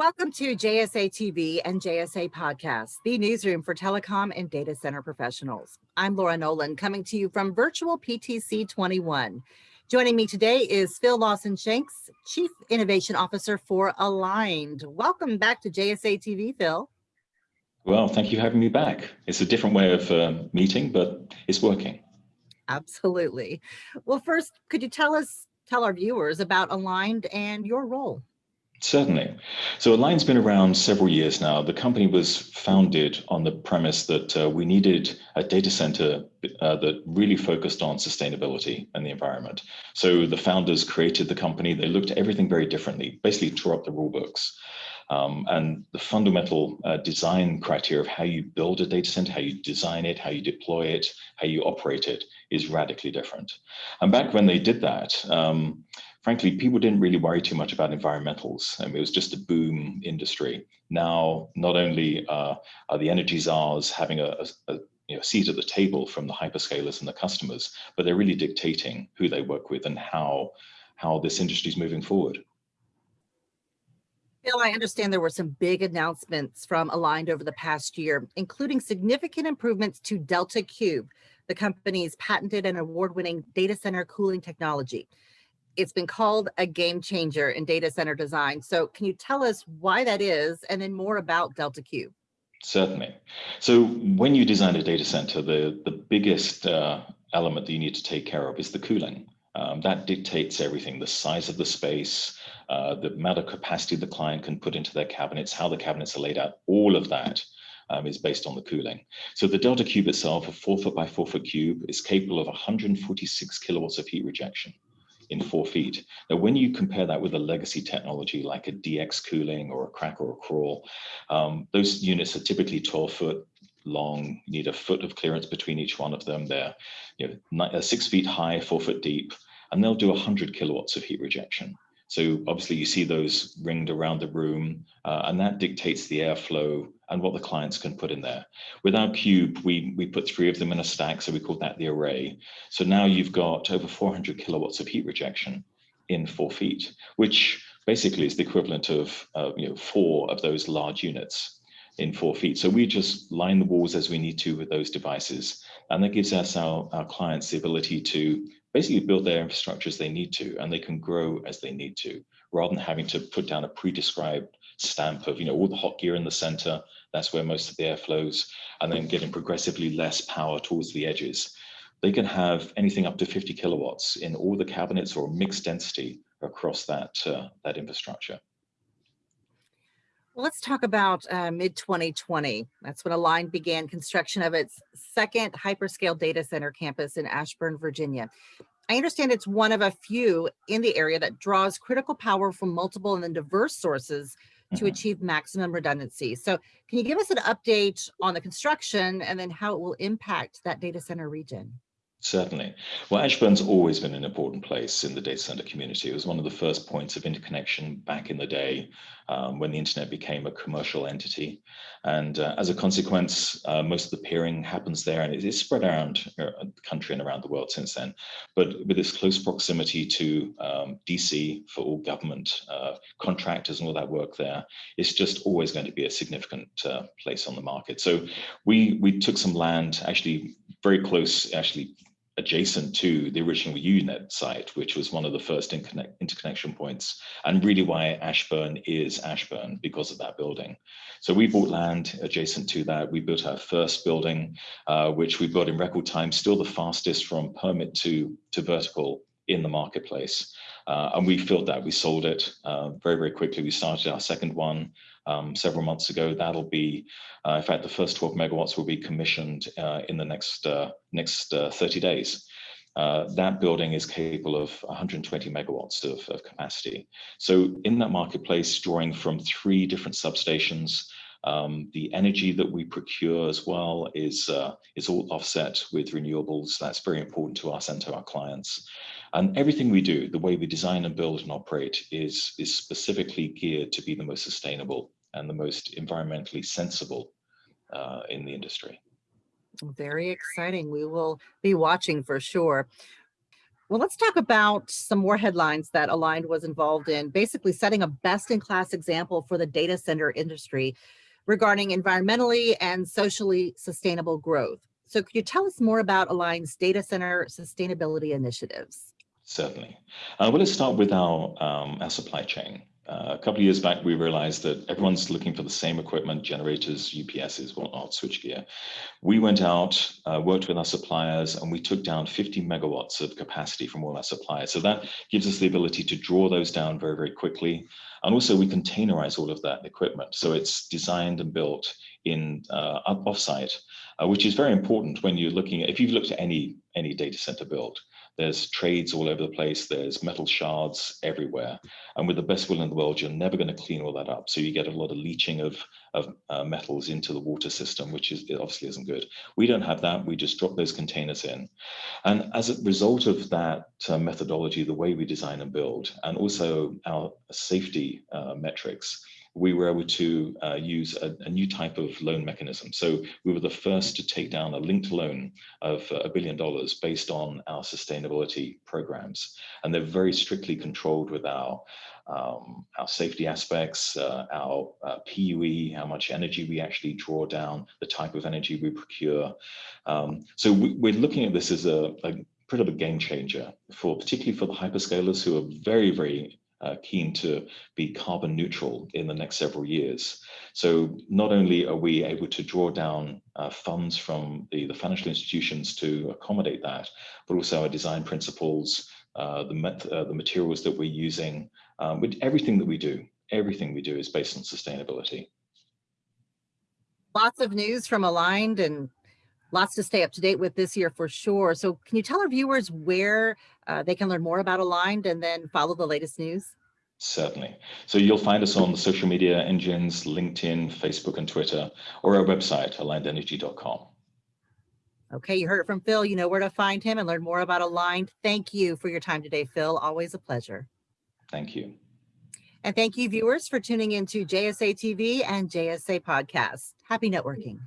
Welcome to JSA TV and JSA Podcast, the newsroom for telecom and data center professionals. I'm Laura Nolan coming to you from virtual PTC 21. Joining me today is Phil Lawson Shanks, Chief Innovation Officer for Aligned. Welcome back to JSA TV, Phil. Well, thank you for having me back. It's a different way of uh, meeting, but it's working. Absolutely. Well, first, could you tell us, tell our viewers about Aligned and your role? Certainly. So Aligned's been around several years now. The company was founded on the premise that uh, we needed a data center uh, that really focused on sustainability and the environment. So the founders created the company. They looked at everything very differently, basically tore up the rule books. Um, and the fundamental uh, design criteria of how you build a data center, how you design it, how you deploy it, how you operate it is radically different. And back when they did that, um, frankly, people didn't really worry too much about environmentals. Mean, it was just a boom industry. Now, not only uh, are the energy czars having a, a, a you know, seat at the table from the hyperscalers and the customers, but they're really dictating who they work with and how, how this industry is moving forward. Bill, I understand there were some big announcements from Aligned over the past year, including significant improvements to Delta Cube, the company's patented and award-winning data center cooling technology. It's been called a game changer in data center design. So can you tell us why that is and then more about Delta Cube? Certainly. So when you design a data center, the, the biggest uh, element that you need to take care of is the cooling. Um, that dictates everything, the size of the space, uh, the amount of capacity the client can put into their cabinets, how the cabinets are laid out, all of that um, is based on the cooling. So the Delta Cube itself, a four foot by four foot cube, is capable of 146 kilowatts of heat rejection in four feet. Now, when you compare that with a legacy technology like a DX cooling or a CRAC or a CRAH, um, those units are typically 12 foot long, you need a foot of clearance between each one of them. They're you know, uh, six feet high, four foot deep, and they'll do 100 kilowatts of heat rejection. So obviously you see those ringed around the room uh, and that dictates the airflow and what the clients can put in there. With our cube, we, we put three of them in a stack, so we call that the array. So now you've got over 400 kilowatts of heat rejection in four feet, which basically is the equivalent of uh, you know, four of those large units in four feet. So we just line the walls as we need to with those devices. And that gives us our, our clients the ability to basically build their infrastructure as they need to, and they can grow as they need to, rather than having to put down a pre-described stamp of, you know, all the hot gear in the center, that's where most of the air flows, and then getting progressively less power towards the edges. They can have anything up to 50 kilowatts in all the cabinets or mixed density across that, uh, that infrastructure. Let's talk about uh, mid 2020. That's when Aligned began construction of its second hyperscale data center campus in Ashburn, Virginia. I understand it's one of a few in the area that draws critical power from multiple and then diverse sources to mm -hmm. achieve maximum redundancy. So can you give us an update on the construction and then how it will impact that data center region? Certainly. Well, Ashburn's always been an important place in the data center community. It was one of the first points of interconnection back in the day um, when the internet became a commercial entity. And uh, as a consequence, uh, most of the peering happens there and it is spread around uh, the country and around the world since then. But with its close proximity to um, DC for all government uh, contractors and all that work there, it's just always going to be a significant uh, place on the market. So we, we took some land actually very close, actually adjacent to the original UUNET site, which was one of the first interconnection points, and really why Ashburn is Ashburn because of that building. So we bought land adjacent to that. We built our first building, uh, which we built in record time, still the fastest from permit to, to vertical in the marketplace. Uh, and we filled that, we sold it uh, very, very quickly. We started our second one um, several months ago. That'll be, uh, in fact, the first 12 megawatts will be commissioned uh, in the next, uh, next uh, 30 days. that building is capable of 120 megawatts of, of capacity. So in that marketplace, drawing from three different substations, um, the energy that we procure as well is, uh, is all offset with renewables. That's very important to us and to our clients. And everything we do, the way we design and build and operate is, is specifically geared to be the most sustainable and the most environmentally sensible uh, in the industry. Very exciting. We will be watching for sure. Well, let's talk about some more headlines that Aligned was involved in, basically setting a best-in-class example for the data center industry regarding environmentally and socially sustainable growth. So could you tell us more about Aligned's data center sustainability initiatives? Certainly. Uh, well, let's start with our, um, our supply chain. Uh, a couple of years back, we realized that everyone's looking for the same equipment, generators, UPSs, whatnot, switchgear. We went out, uh, worked with our suppliers, and we took down 50 megawatts of capacity from all our suppliers. So that gives us the ability to draw those down very, very quickly. And also we containerize all of that equipment. So it's designed and built in uh, offsite, uh, which is very important when you're looking at, if you've looked at any, any data center build, there's trades all over the place. There's metal shards everywhere. And with the best will in the world, you're never going to clean all that up. So you get a lot of leaching of, of uh, metals into the water system, which is obviously isn't good. We don't have that. We just drop those containers in. And as a result of that uh, methodology, the way we design and build, and also our safety uh, metrics, we were able to uh, use a, a, new type of loan mechanism. So we were the first to take down a linked loan of uh, a billion dollars based on our sustainability programs. And they're very strictly controlled with our, um, our safety aspects, uh, our uh, PUE, how much energy we actually draw down, the type of energy we procure. Um, so we, are looking at this as a, a pretty big game changer for particularly for the hyperscalers who are very, very uh, keen to be carbon neutral in the next several years. So not only are we able to draw down uh, funds from the, the financial institutions to accommodate that, but also our design principles, uh, the, met, uh, the materials that we're using, um, with everything that we do, everything we do is based on sustainability. Lots of news from Aligned and lots to stay up to date with this year for sure. So can you tell our viewers where uh, they can learn more about Aligned and then follow the latest news? Certainly. So you'll find us on the social media engines, LinkedIn, Facebook, and Twitter, or our website, alignedenergy.com. Okay, you heard it from Phil. You know where to find him and learn more about Aligned. Thank you for your time today, Phil. Always a pleasure. Thank you. And thank you, viewers, for tuning into JSA TV and JSA Podcast. Happy networking.